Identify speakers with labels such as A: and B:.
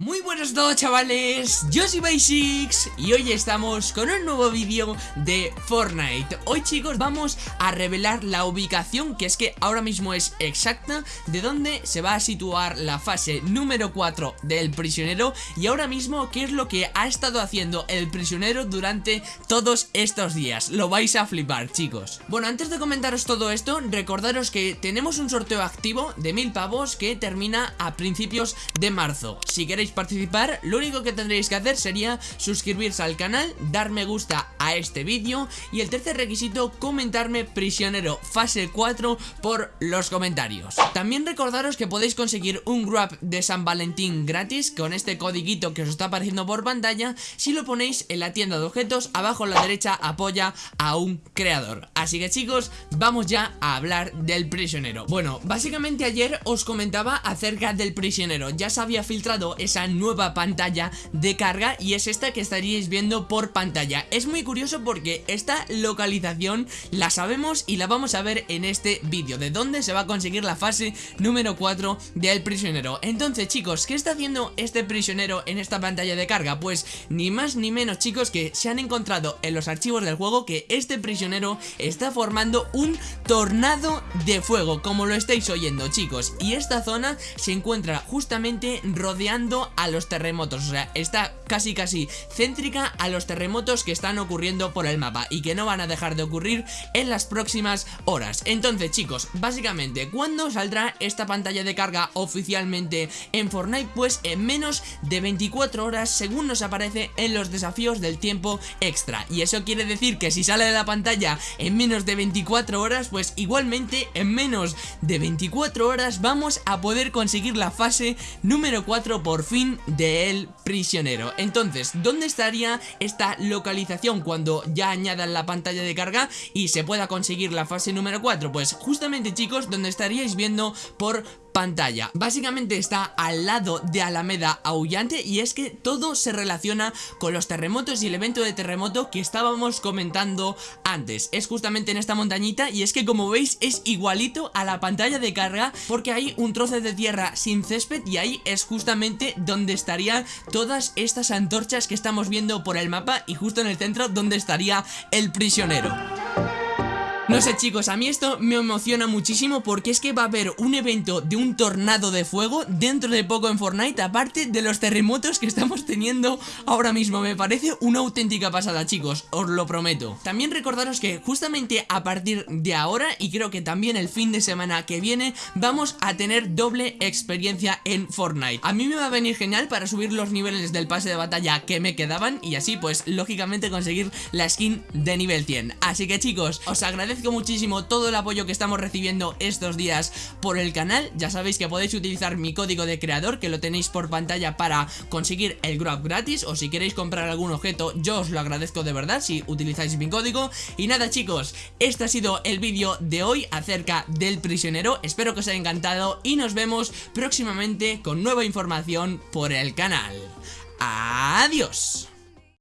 A: Muy buenos a todos chavales, yo soy Basics y hoy estamos con un nuevo vídeo de Fortnite. Hoy chicos vamos a revelar la ubicación que es que ahora mismo es exacta De dónde se va a situar la fase número 4 del prisionero Y ahora mismo qué es lo que ha estado haciendo el prisionero durante todos estos días. Lo vais a flipar chicos. Bueno antes de comentaros todo esto, recordaros que tenemos un sorteo activo de mil pavos que termina a principios de marzo. Si queréis participar, lo único que tendréis que hacer sería suscribirse al canal, dar me gusta a este vídeo y el tercer requisito, comentarme prisionero fase 4 por los comentarios. También recordaros que podéis conseguir un grab de San Valentín gratis con este codiguito que os está apareciendo por pantalla si lo ponéis en la tienda de objetos, abajo a la derecha apoya a un creador. Así que chicos, vamos ya a hablar del prisionero. Bueno, básicamente ayer os comentaba acerca del prisionero, ya se había filtrado esa nueva pantalla de carga y es esta que estaríais viendo por pantalla. Es muy curioso porque esta localización la sabemos y la vamos a ver en este vídeo, de dónde se va a conseguir la fase número 4 del prisionero. Entonces chicos, ¿qué está haciendo este prisionero en esta pantalla de carga? Pues ni más ni menos chicos que se han encontrado en los archivos del juego que este prisionero está formando un tornado de fuego, como lo estáis oyendo chicos. Y esta zona se encuentra justamente rodeando a los terremotos. O sea, está casi casi céntrica a los terremotos que están ocurriendo por el mapa Y que no van a dejar de ocurrir en las próximas horas. Entonces chicos, básicamente, ¿cuándo saldrá esta pantalla de carga oficialmente en Fortnite? Pues en menos de 24 horas según nos aparece en los desafíos del tiempo extra. Y eso quiere decir que si sale de la pantalla en menos de 24 horas Pues igualmente en menos de 24 horas vamos a poder conseguir la fase número 4 por fin del prisionero Entonces, ¿dónde estaría esta localización cuando ya añadan la pantalla de carga y se pueda conseguir la fase número 4? Pues justamente chicos, donde estaríais viendo por pantalla. Básicamente está al lado de Alameda Aullante y es que todo se relaciona con los terremotos y el evento de terremoto que estábamos comentando antes. Es justamente en esta montañita y es que como veis es igualito a la pantalla de carga porque hay un trozo de tierra sin césped y ahí es justamente donde estarían todas estas antorchas que estamos viendo por el mapa y justo en el centro donde estaría el prisionero no sé chicos, a mí esto me emociona muchísimo porque es que va a haber un evento de un tornado de fuego dentro de poco en Fortnite Aparte de los terremotos que estamos teniendo ahora mismo. Me parece una auténtica pasada chicos, os lo prometo. También recordaros que justamente a partir de ahora y creo que también el fin de semana que viene Vamos a tener doble experiencia en Fortnite. A mí me va a venir genial para subir los niveles del pase de batalla que me quedaban Y así pues lógicamente conseguir la skin de nivel 100 Así que chicos, os agradezco agradezco muchísimo todo el apoyo que estamos recibiendo estos días por el canal. Ya sabéis que podéis utilizar mi código de creador que lo tenéis por pantalla para conseguir el grab gratis O si queréis comprar algún objeto yo os lo agradezco de verdad si utilizáis mi código. Y nada chicos, este ha sido el vídeo de hoy acerca del prisionero. Espero que os haya encantado y nos vemos próximamente con nueva información por el canal. Adiós